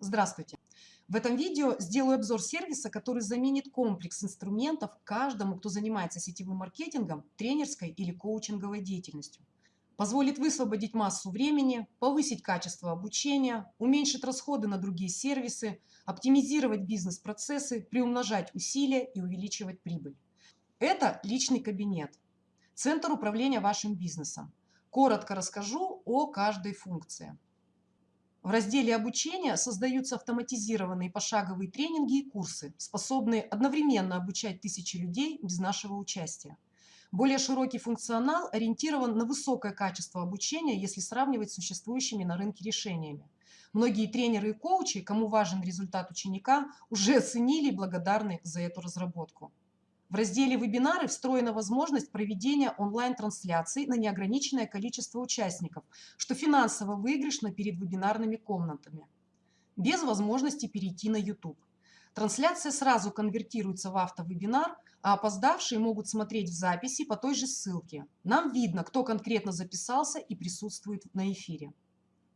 Здравствуйте! В этом видео сделаю обзор сервиса, который заменит комплекс инструментов каждому, кто занимается сетевым маркетингом, тренерской или коучинговой деятельностью. Позволит высвободить массу времени, повысить качество обучения, уменьшить расходы на другие сервисы, оптимизировать бизнес-процессы, приумножать усилия и увеличивать прибыль. Это личный кабинет, центр управления вашим бизнесом. Коротко расскажу о каждой функции. В разделе обучения создаются автоматизированные пошаговые тренинги и курсы, способные одновременно обучать тысячи людей без нашего участия. Более широкий функционал ориентирован на высокое качество обучения, если сравнивать с существующими на рынке решениями. Многие тренеры и коучи, кому важен результат ученика, уже оценили и благодарны за эту разработку. В разделе «Вебинары» встроена возможность проведения онлайн-трансляций на неограниченное количество участников, что финансово выигрышно перед вебинарными комнатами, без возможности перейти на YouTube. Трансляция сразу конвертируется в автовебинар, а опоздавшие могут смотреть в записи по той же ссылке. Нам видно, кто конкретно записался и присутствует на эфире.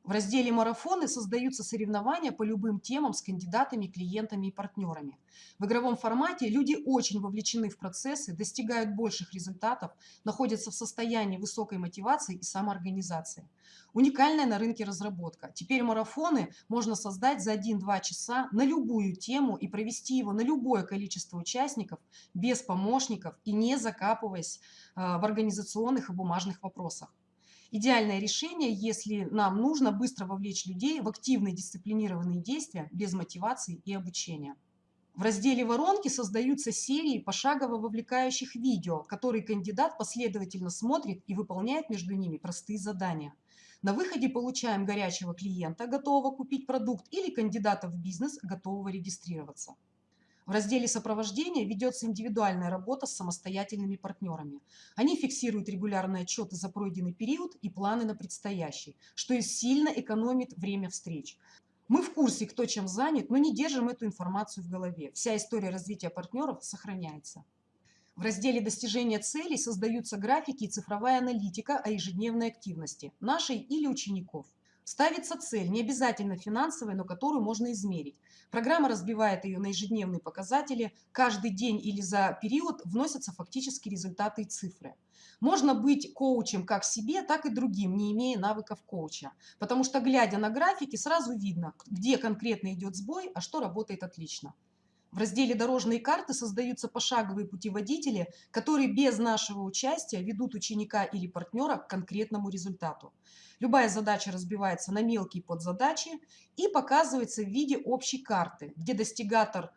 В разделе «Марафоны» создаются соревнования по любым темам с кандидатами, клиентами и партнерами. В игровом формате люди очень вовлечены в процессы, достигают больших результатов, находятся в состоянии высокой мотивации и самоорганизации. Уникальная на рынке разработка. Теперь марафоны можно создать за 1-2 часа на любую тему и провести его на любое количество участников без помощников и не закапываясь э, в организационных и бумажных вопросах. Идеальное решение, если нам нужно быстро вовлечь людей в активные дисциплинированные действия без мотивации и обучения. В разделе «Воронки» создаются серии пошагово вовлекающих видео, которые кандидат последовательно смотрит и выполняет между ними простые задания. На выходе получаем горячего клиента, готового купить продукт, или кандидата в бизнес, готового регистрироваться. В разделе сопровождения ведется индивидуальная работа с самостоятельными партнерами. Они фиксируют регулярные отчеты за пройденный период и планы на предстоящий, что сильно экономит время встреч. Мы в курсе, кто чем занят, но не держим эту информацию в голове. Вся история развития партнеров сохраняется. В разделе достижения целей создаются графики и цифровая аналитика о ежедневной активности, нашей или учеников. Ставится цель, не обязательно финансовая, но которую можно измерить. Программа разбивает ее на ежедневные показатели. Каждый день или за период вносятся фактические результаты и цифры. Можно быть коучем как себе, так и другим, не имея навыков коуча. Потому что, глядя на графики, сразу видно, где конкретно идет сбой, а что работает отлично. В разделе «Дорожные карты» создаются пошаговые путеводители, которые без нашего участия ведут ученика или партнера к конкретному результату. Любая задача разбивается на мелкие подзадачи и показывается в виде общей карты, где достигатор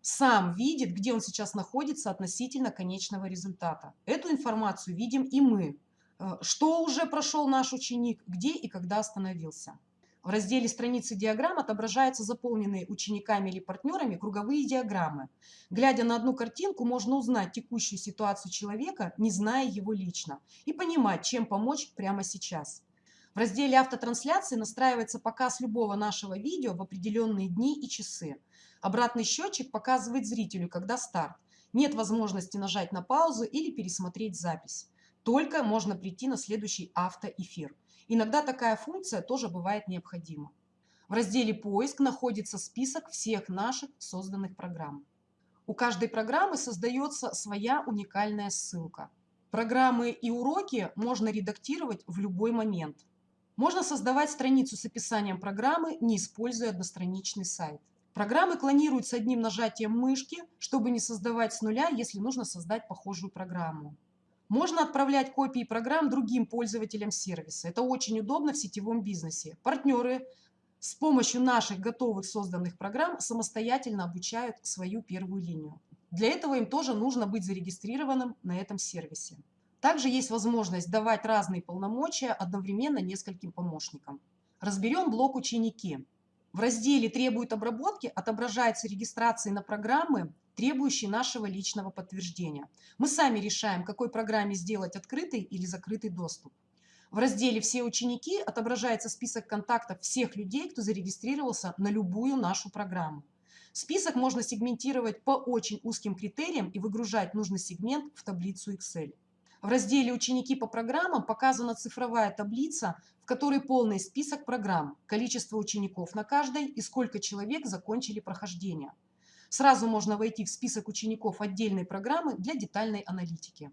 сам видит, где он сейчас находится относительно конечного результата. Эту информацию видим и мы. Э, что уже прошел наш ученик, где и когда остановился. В разделе страницы диаграмм отображаются заполненные учениками или партнерами круговые диаграммы. Глядя на одну картинку, можно узнать текущую ситуацию человека, не зная его лично, и понимать, чем помочь прямо сейчас. В разделе автотрансляции настраивается показ любого нашего видео в определенные дни и часы. Обратный счетчик показывает зрителю, когда старт. Нет возможности нажать на паузу или пересмотреть запись. Только можно прийти на следующий автоэфир. Иногда такая функция тоже бывает необходима. В разделе «Поиск» находится список всех наших созданных программ. У каждой программы создается своя уникальная ссылка. Программы и уроки можно редактировать в любой момент. Можно создавать страницу с описанием программы, не используя одностраничный сайт. Программы клонируют с одним нажатием мышки, чтобы не создавать с нуля, если нужно создать похожую программу. Можно отправлять копии программ другим пользователям сервиса. Это очень удобно в сетевом бизнесе. Партнеры с помощью наших готовых созданных программ самостоятельно обучают свою первую линию. Для этого им тоже нужно быть зарегистрированным на этом сервисе. Также есть возможность давать разные полномочия одновременно нескольким помощникам. Разберем блок «Ученики». В разделе «Требует обработки» отображается регистрация на программы, требующие нашего личного подтверждения. Мы сами решаем, какой программе сделать открытый или закрытый доступ. В разделе «Все ученики» отображается список контактов всех людей, кто зарегистрировался на любую нашу программу. Список можно сегментировать по очень узким критериям и выгружать нужный сегмент в таблицу Excel. В разделе «Ученики по программам» показана цифровая таблица, в которой полный список программ, количество учеников на каждой и сколько человек закончили прохождение. Сразу можно войти в список учеников отдельной программы для детальной аналитики.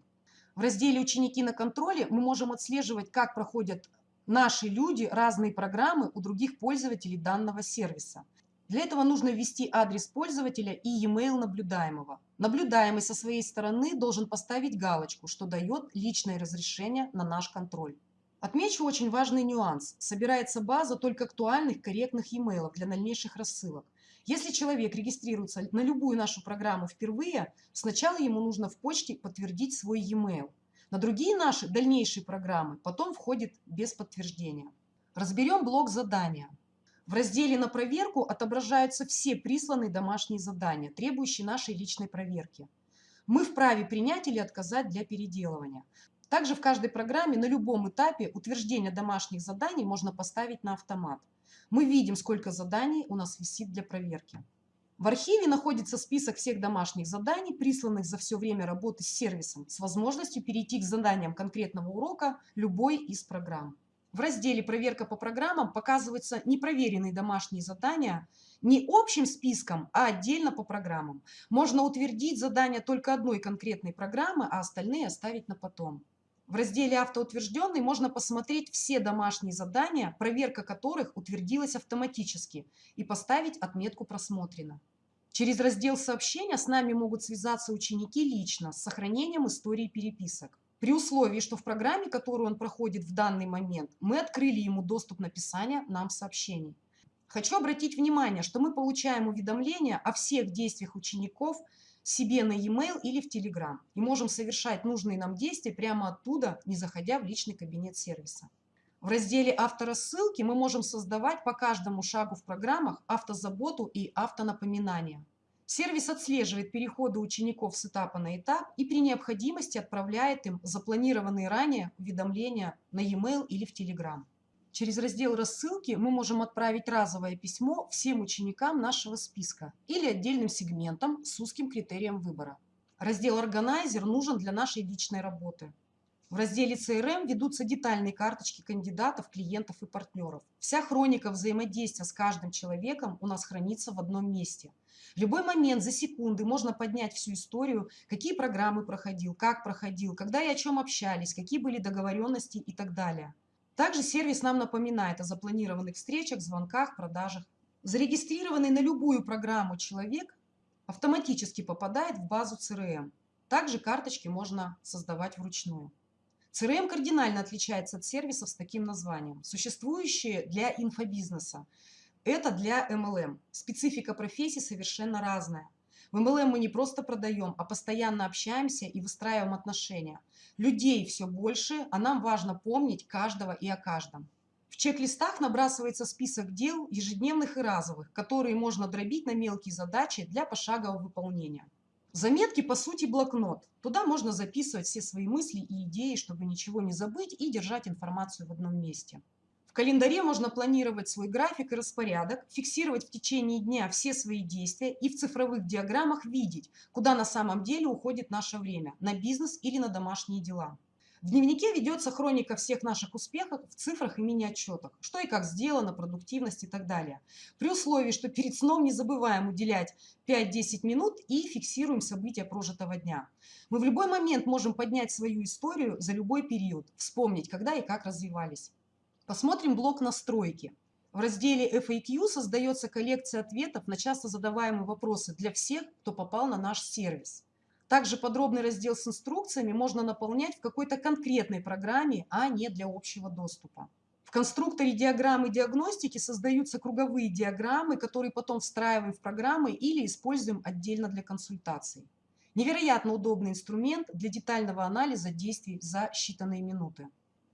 В разделе «Ученики на контроле» мы можем отслеживать, как проходят наши люди разные программы у других пользователей данного сервиса. Для этого нужно ввести адрес пользователя и e-mail наблюдаемого. Наблюдаемый со своей стороны должен поставить галочку, что дает личное разрешение на наш контроль. Отмечу очень важный нюанс. Собирается база только актуальных, корректных e-mail для дальнейших рассылок. Если человек регистрируется на любую нашу программу впервые, сначала ему нужно в почте подтвердить свой e-mail. На другие наши дальнейшие программы потом входит без подтверждения. Разберем блок задания. В разделе «На проверку» отображаются все присланные домашние задания, требующие нашей личной проверки. Мы вправе принять или отказать для переделывания. Также в каждой программе на любом этапе утверждения домашних заданий можно поставить на автомат. Мы видим, сколько заданий у нас висит для проверки. В архиве находится список всех домашних заданий, присланных за все время работы с сервисом, с возможностью перейти к заданиям конкретного урока любой из программ. В разделе «Проверка по программам» показываются непроверенные домашние задания не общим списком, а отдельно по программам. Можно утвердить задание только одной конкретной программы, а остальные оставить на потом. В разделе «Автоутвержденный» можно посмотреть все домашние задания, проверка которых утвердилась автоматически, и поставить отметку «Просмотрено». Через раздел «Сообщения» с нами могут связаться ученики лично с сохранением истории переписок. При условии, что в программе, которую он проходит в данный момент, мы открыли ему доступ написания нам сообщений. Хочу обратить внимание, что мы получаем уведомления о всех действиях учеников себе на e-mail или в Telegram и можем совершать нужные нам действия прямо оттуда, не заходя в личный кабинет сервиса. В разделе «Авторассылки» мы можем создавать по каждому шагу в программах автозаботу и автонапоминания. Сервис отслеживает переходы учеников с этапа на этап и при необходимости отправляет им запланированные ранее уведомления на e-mail или в Telegram. Через раздел рассылки мы можем отправить разовое письмо всем ученикам нашего списка или отдельным сегментам с узким критерием выбора. Раздел «Органайзер» нужен для нашей личной работы. В разделе CRM ведутся детальные карточки кандидатов, клиентов и партнеров. Вся хроника взаимодействия с каждым человеком у нас хранится в одном месте. В любой момент за секунды можно поднять всю историю, какие программы проходил, как проходил, когда и о чем общались, какие были договоренности и так далее. Также сервис нам напоминает о запланированных встречах, звонках, продажах. Зарегистрированный на любую программу человек автоматически попадает в базу CRM. Также карточки можно создавать вручную. CRM кардинально отличается от сервисов с таким названием. Существующие для инфобизнеса. Это для MLM. Специфика профессии совершенно разная. В MLM мы не просто продаем, а постоянно общаемся и выстраиваем отношения. Людей все больше, а нам важно помнить каждого и о каждом. В чек-листах набрасывается список дел, ежедневных и разовых, которые можно дробить на мелкие задачи для пошагового выполнения. Заметки, по сути, блокнот. Туда можно записывать все свои мысли и идеи, чтобы ничего не забыть и держать информацию в одном месте. В календаре можно планировать свой график и распорядок, фиксировать в течение дня все свои действия и в цифровых диаграммах видеть, куда на самом деле уходит наше время, на бизнес или на домашние дела. В дневнике ведется хроника всех наших успехов в цифрах и мини-отчетах, что и как сделано, продуктивность и так далее. При условии, что перед сном не забываем уделять 5-10 минут и фиксируем события прожитого дня. Мы в любой момент можем поднять свою историю за любой период, вспомнить, когда и как развивались. Посмотрим блок настройки. В разделе FAQ создается коллекция ответов на часто задаваемые вопросы для всех, кто попал на наш сервис. Также подробный раздел с инструкциями можно наполнять в какой-то конкретной программе, а не для общего доступа. В конструкторе диаграммы диагностики создаются круговые диаграммы, которые потом встраиваем в программы или используем отдельно для консультаций. Невероятно удобный инструмент для детального анализа действий за считанные минуты.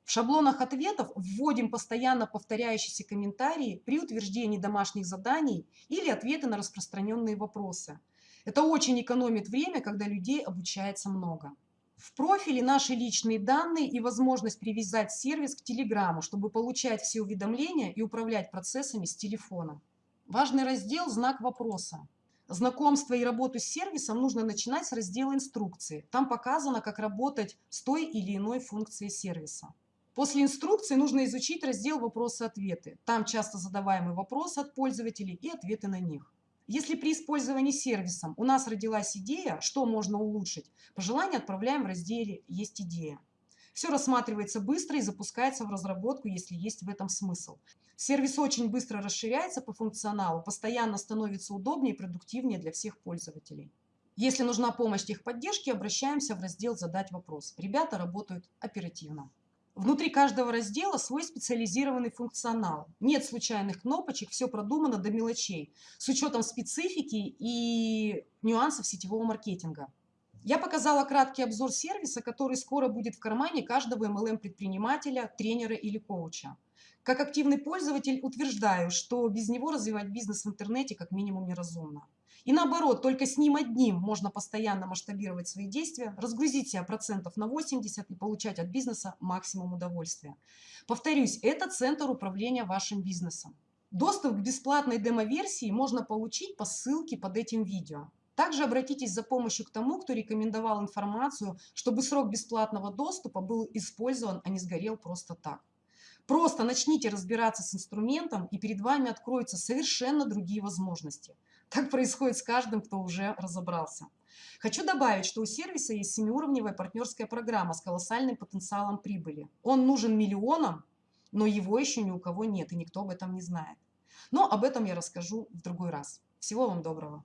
В шаблонах ответов вводим постоянно повторяющиеся комментарии при утверждении домашних заданий или ответы на распространенные вопросы – это очень экономит время, когда людей обучается много. В профиле наши личные данные и возможность привязать сервис к Телеграму, чтобы получать все уведомления и управлять процессами с телефона. Важный раздел – знак вопроса. Знакомство и работу с сервисом нужно начинать с раздела инструкции. Там показано, как работать с той или иной функцией сервиса. После инструкции нужно изучить раздел «Вопросы-ответы». Там часто задаваемые вопросы от пользователей и ответы на них. Если при использовании сервисом у нас родилась идея, что можно улучшить, пожелание отправляем в разделе «Есть идея». Все рассматривается быстро и запускается в разработку, если есть в этом смысл. Сервис очень быстро расширяется по функционалу, постоянно становится удобнее и продуктивнее для всех пользователей. Если нужна помощь техподдержки, обращаемся в раздел «Задать вопрос». Ребята работают оперативно. Внутри каждого раздела свой специализированный функционал. Нет случайных кнопочек, все продумано до мелочей, с учетом специфики и нюансов сетевого маркетинга. Я показала краткий обзор сервиса, который скоро будет в кармане каждого MLM-предпринимателя, тренера или коуча. Как активный пользователь утверждаю, что без него развивать бизнес в интернете как минимум неразумно. И наоборот, только с ним одним можно постоянно масштабировать свои действия, разгрузить себя процентов на 80 и получать от бизнеса максимум удовольствия. Повторюсь, это центр управления вашим бизнесом. Доступ к бесплатной демо-версии можно получить по ссылке под этим видео. Также обратитесь за помощью к тому, кто рекомендовал информацию, чтобы срок бесплатного доступа был использован, а не сгорел просто так. Просто начните разбираться с инструментом, и перед вами откроются совершенно другие возможности. Так происходит с каждым, кто уже разобрался. Хочу добавить, что у сервиса есть семиуровневая партнерская программа с колоссальным потенциалом прибыли. Он нужен миллионам, но его еще ни у кого нет, и никто об этом не знает. Но об этом я расскажу в другой раз. Всего вам доброго.